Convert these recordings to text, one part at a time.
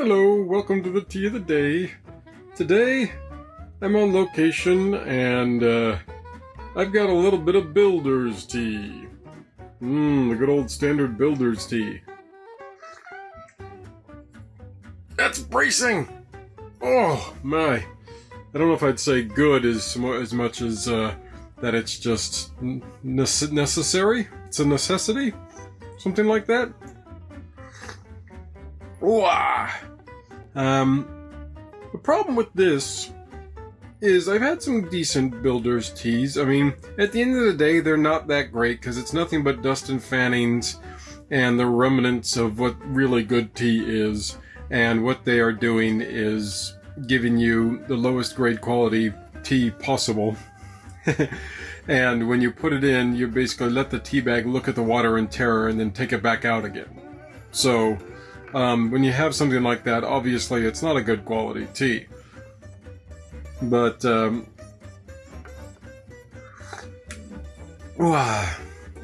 welcome to the tea of the day. Today, I'm on location and uh, I've got a little bit of builder's tea. Mmm, the good old standard builder's tea. That's bracing! Oh, my. I don't know if I'd say good as, as much as uh, that it's just necessary. It's a necessity? Something like that? Wah! Um, the problem with this is I've had some decent builders teas. I mean, at the end of the day, they're not that great because it's nothing but dust and fannings and the remnants of what really good tea is. And what they are doing is giving you the lowest grade quality tea possible. and when you put it in, you basically let the tea bag look at the water in terror and then take it back out again. So, um, when you have something like that, obviously it's not a good quality tea. But, um.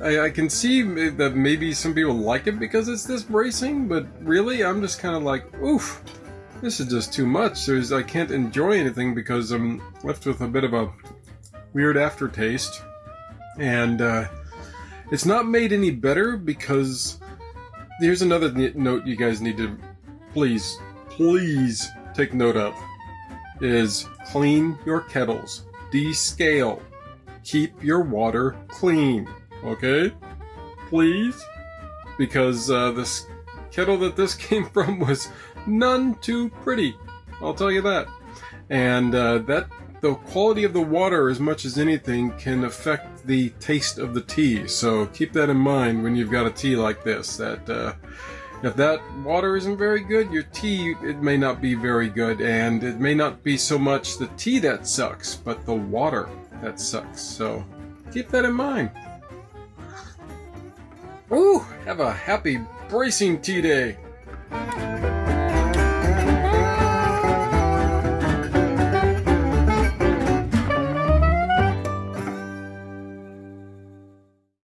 I, I can see that maybe some people like it because it's this bracing, but really, I'm just kind of like, oof, this is just too much. There's, I can't enjoy anything because I'm left with a bit of a weird aftertaste. And uh, it's not made any better because here's another note you guys need to please, please take note of is clean your kettles, descale, keep your water clean. Okay, please, because uh, this kettle that this came from was none too pretty. I'll tell you that, and uh, that the quality of the water, as much as anything, can affect the taste of the tea. So keep that in mind when you've got a tea like this. That uh, if that water isn't very good, your tea it may not be very good, and it may not be so much the tea that sucks, but the water that sucks. So keep that in mind. Ooh, have a happy bracing tea day.